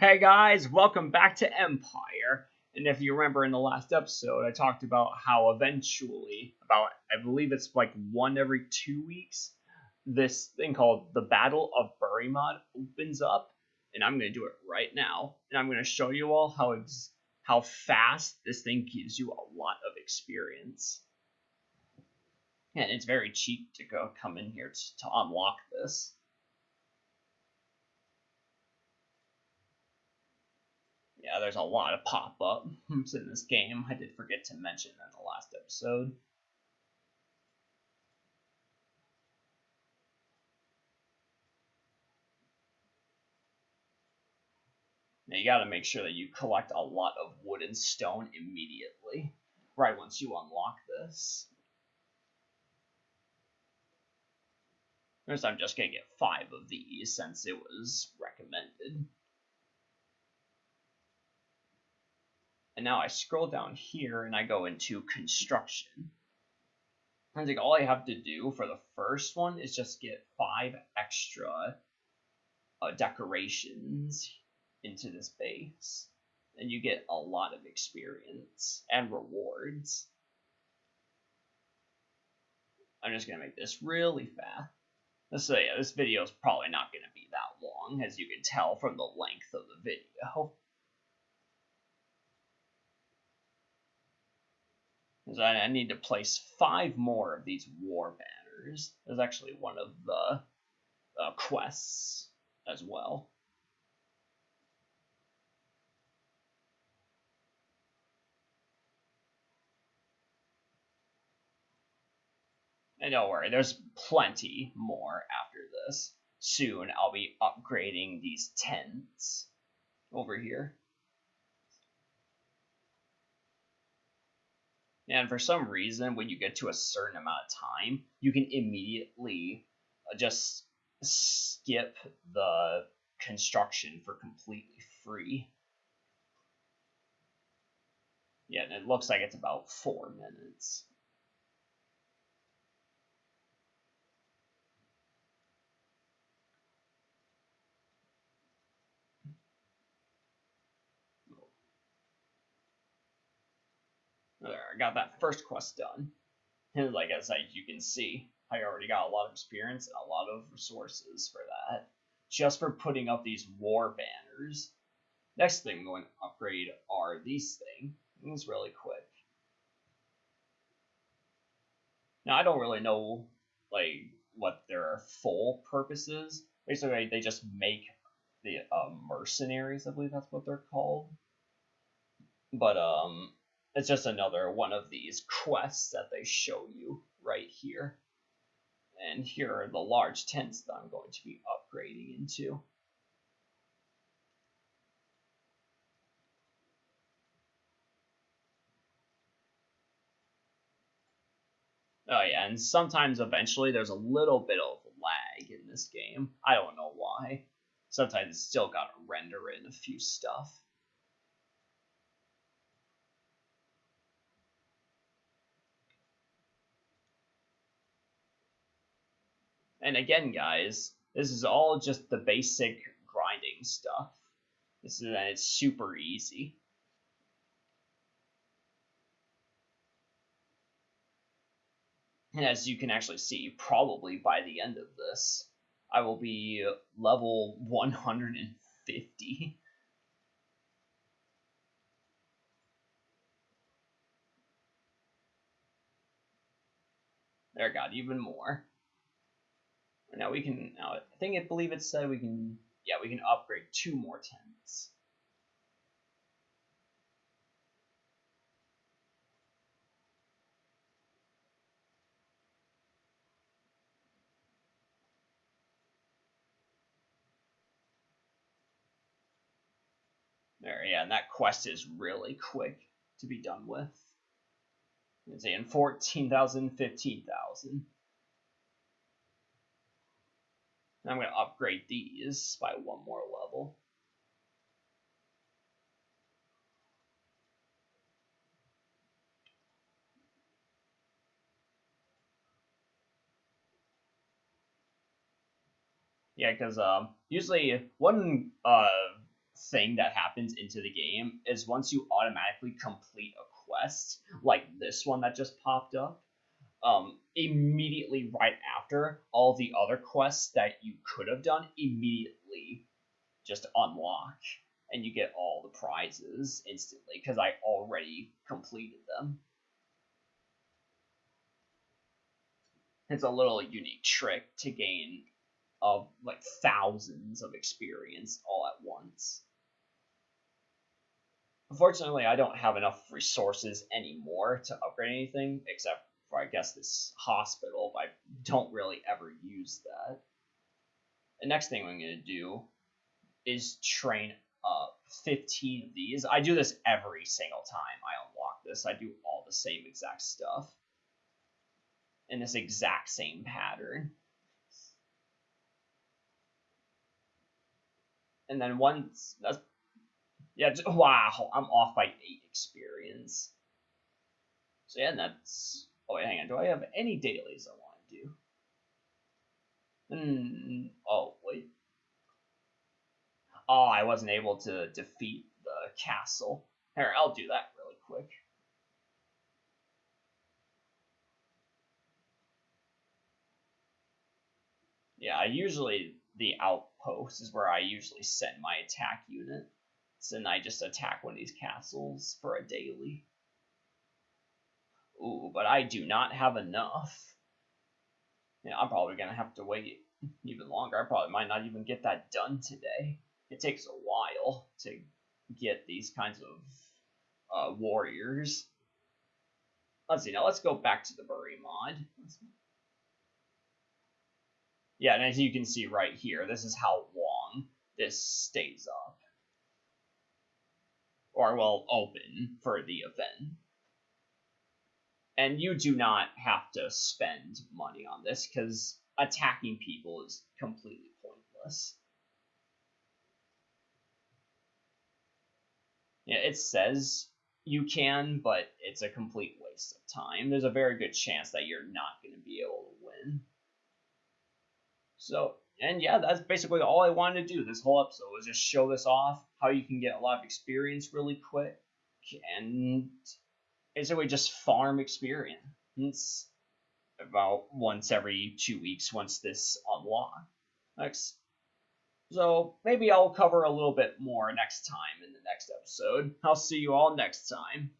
Hey guys, welcome back to Empire. And if you remember in the last episode, I talked about how eventually, about I believe it's like one every two weeks, this thing called the Battle of Berimond opens up, and I'm gonna do it right now, and I'm gonna show you all how ex- how fast this thing gives you a lot of experience. And it's very cheap to go come in here to, to unlock this. Yeah, there's a lot of pop ups in this game. I did forget to mention in the last episode. Now you gotta make sure that you collect a lot of wood and stone immediately, right once you unlock this. First, I'm just gonna get five of these since it was recommended. And now I scroll down here and I go into construction. I think all I have to do for the first one is just get five extra uh, decorations into this base. And you get a lot of experience and rewards. I'm just going to make this really fast. So yeah, this video is probably not going to be that long, as you can tell from the length of the video. Is I need to place five more of these war banners. There's actually one of the uh, quests as well. And don't worry, there's plenty more after this. Soon I'll be upgrading these tents over here. And for some reason, when you get to a certain amount of time, you can immediately uh, just skip the construction for completely free. Yeah, and it looks like it's about four minutes. There, I got that first quest done. And like as I, you can see, I already got a lot of experience and a lot of resources for that. Just for putting up these war banners. Next thing I'm going to upgrade are these things really quick. Now I don't really know like what their full purpose is. Basically, they just make the uh, mercenaries. I believe that's what they're called. But um, it's just another one of these quests that they show you right here. And here are the large tents that I'm going to be upgrading into. Oh yeah, and sometimes eventually there's a little bit of lag in this game. I don't know why. Sometimes it's still gotta render in a few stuff. And again, guys, this is all just the basic grinding stuff. This is it's super easy. And as you can actually see, probably by the end of this, I will be level 150. There got even more. Now we can, now I think I believe it said we can, yeah, we can upgrade two more tents. There, yeah, and that quest is really quick to be done with. It's in 14,000, 15,000. I'm going to upgrade these by one more level. Yeah, because um, usually one uh, thing that happens into the game is once you automatically complete a quest, like this one that just popped up, um, immediately right after, all the other quests that you could have done immediately just unlock, and you get all the prizes instantly because I already completed them. It's a little unique trick to gain of like thousands of experience all at once. Unfortunately, I don't have enough resources anymore to upgrade anything except for I guess this hospital, but I don't really ever use that. The next thing I'm gonna do is train uh 15 of these. I do this every single time I unlock this. I do all the same exact stuff in this exact same pattern. And then once that's yeah, wow, I'm off by eight experience. So yeah, that's oh wait, hang on. Do I have any dailies I want to do? Hmm. Oh wait. Oh, I wasn't able to defeat the castle. Here, I'll do that really quick. Yeah, I usually the outpost is where I usually send my attack unit. So then I just attack one of these castles for a daily. Ooh, but I do not have enough. Yeah, I'm probably gonna have to wait even longer. I probably might not even get that done today. It takes a while to get these kinds of uh, warriors. Let's see, now let's go back to the Berimond. Yeah, and as you can see right here, this is how long this stays up. Or, well, open for the event. And you do not have to spend money on this, because attacking people is completely pointless. Yeah, it says you can, but it's a complete waste of time. There's a very good chance that you're not going to be able to win. So, and yeah, that's basically all I wanted to do this whole episode was just show this off, how you can get a lot of experience really quick, and basically just farm experience about once every two weeks once this unlocks. So maybe I'll cover a little bit more next time in the next episode. I'll see you all next time.